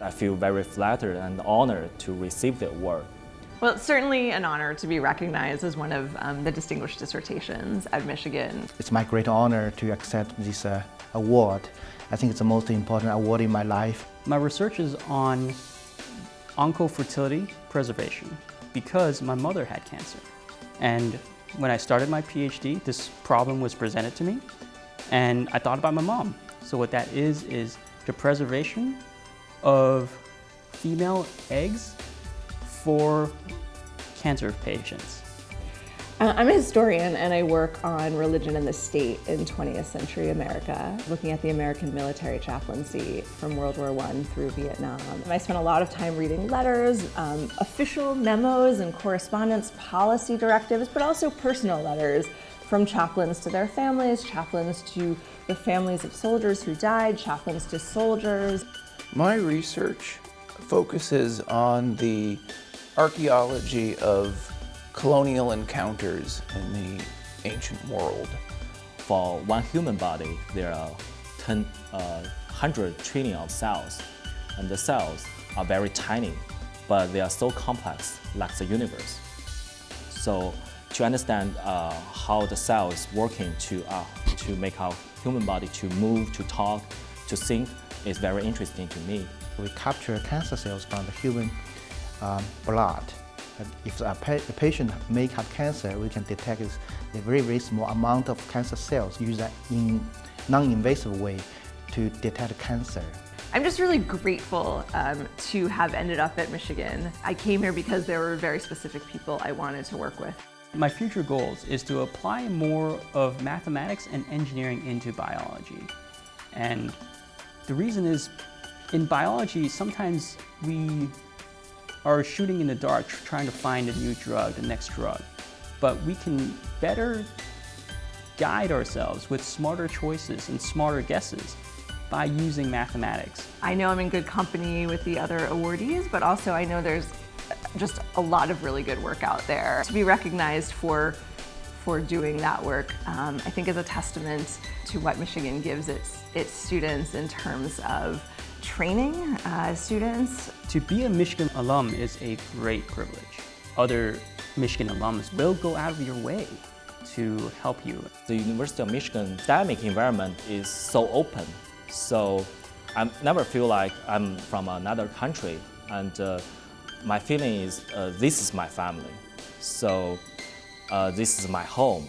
I feel very flattered and honored to receive the award. Well, it's certainly an honor to be recognized as one of um, the distinguished dissertations at Michigan. It's my great honor to accept this uh, award. I think it's the most important award in my life. My research is on oncofertility preservation because my mother had cancer. And when I started my PhD, this problem was presented to me and I thought about my mom. So what that is, is the preservation of female eggs for cancer patients. Uh, I'm a historian and I work on religion and the state in 20th century America, looking at the American military chaplaincy from World War I through Vietnam. I spent a lot of time reading letters, um, official memos and correspondence, policy directives, but also personal letters from chaplains to their families, chaplains to the families of soldiers who died, chaplains to soldiers. My research focuses on the archaeology of colonial encounters in the ancient world. For one human body, there are 10, uh, 100 trillion of cells, and the cells are very tiny, but they are so complex, like the universe. So to understand uh, how the cell is working to, uh, to make our human body to move, to talk, to think is very interesting to me. We capture cancer cells from the human um, blood if a, pa a, patient may have cancer, we can detect a very, very small amount of cancer cells, use that in non-invasive way to detect cancer. I'm just really grateful um, to have ended up at Michigan. I came here because there were very specific people I wanted to work with. My future goals is to apply more of mathematics and engineering into biology. And the reason is, in biology, sometimes we are shooting in the dark trying to find a new drug, the next drug. But we can better guide ourselves with smarter choices and smarter guesses by using mathematics. I know I'm in good company with the other awardees, but also I know there's just a lot of really good work out there. To be recognized for for doing that work, um, I think is a testament to what Michigan gives its, its students in terms of training uh, students. To be a Michigan alum is a great privilege. Other Michigan alums will go out of your way to help you. The University of Michigan academic environment is so open, so I never feel like I'm from another country, and uh, my feeling is uh, this is my family, so uh, this is my home.